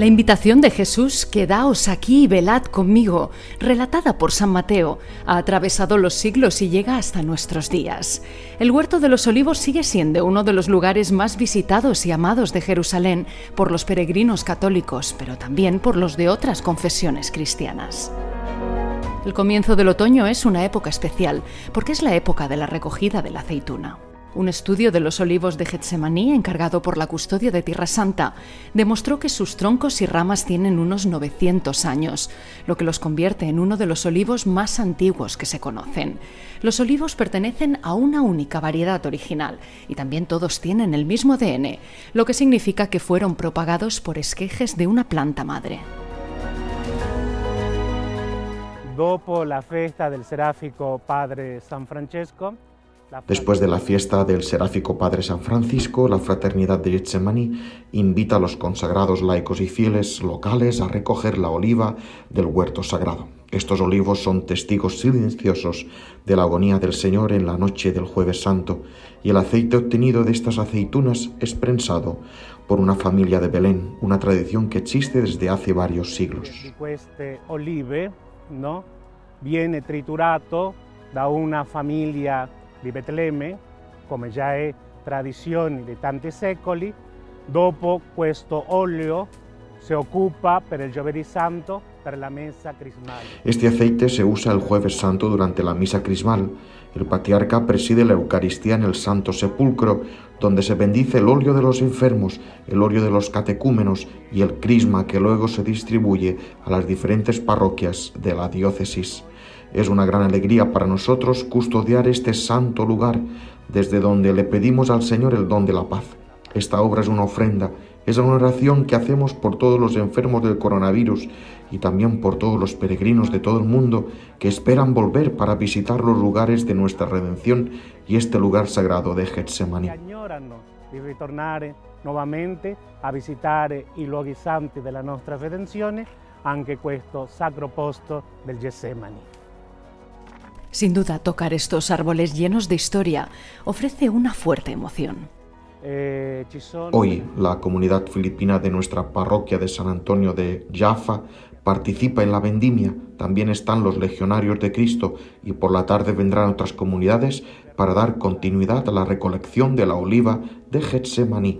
La invitación de Jesús, quedaos aquí y velad conmigo, relatada por San Mateo, ha atravesado los siglos y llega hasta nuestros días. El Huerto de los Olivos sigue siendo uno de los lugares más visitados y amados de Jerusalén por los peregrinos católicos, pero también por los de otras confesiones cristianas. El comienzo del otoño es una época especial, porque es la época de la recogida de la aceituna. Un estudio de los olivos de Getsemaní, encargado por la custodia de Tierra Santa, demostró que sus troncos y ramas tienen unos 900 años, lo que los convierte en uno de los olivos más antiguos que se conocen. Los olivos pertenecen a una única variedad original y también todos tienen el mismo ADN, lo que significa que fueron propagados por esquejes de una planta madre. Dopo la fiesta del seráfico Padre San Francesco, Después de la fiesta del seráfico Padre San Francisco, la Fraternidad de Getsemaní invita a los consagrados laicos y fieles locales a recoger la oliva del huerto sagrado. Estos olivos son testigos silenciosos de la agonía del Señor en la noche del jueves santo y el aceite obtenido de estas aceitunas es prensado por una familia de Belén, una tradición que existe desde hace varios siglos. Este olive no, viene triturato da una familia di Betlemme, come già è tradizione di tanti secoli, dopo questo olio se ocupa per il giovedì santo per la mesa crismal. Este aceite se usa el jueves santo durante la misa crismal. El patriarca preside la Eucaristía en el Santo Sepulcro, donde se bendice el óleo de los enfermos, el óleo de los catecúmenos y el crisma que luego se distribuye a las diferentes parroquias de la diócesis. Es una gran alegría para nosotros custodiar este santo lugar desde donde le pedimos al Señor el don de la paz. Esta obra es una ofrenda, es una oración que hacemos por todos los enfermos del coronavirus y también por todos los peregrinos de todo el mundo que esperan volver para visitar los lugares de nuestra redención y este lugar sagrado de Getsemaní. del. Sin duda, tocar estos árboles llenos de historia ofrece una fuerte emoción. Hoy, la comunidad filipina de nuestra parroquia de San Antonio de Jaffa participa en la vendimia. También están los legionarios de Cristo y por la tarde vendrán otras comunidades para dar continuidad a la recolección de la oliva de Getsemaní.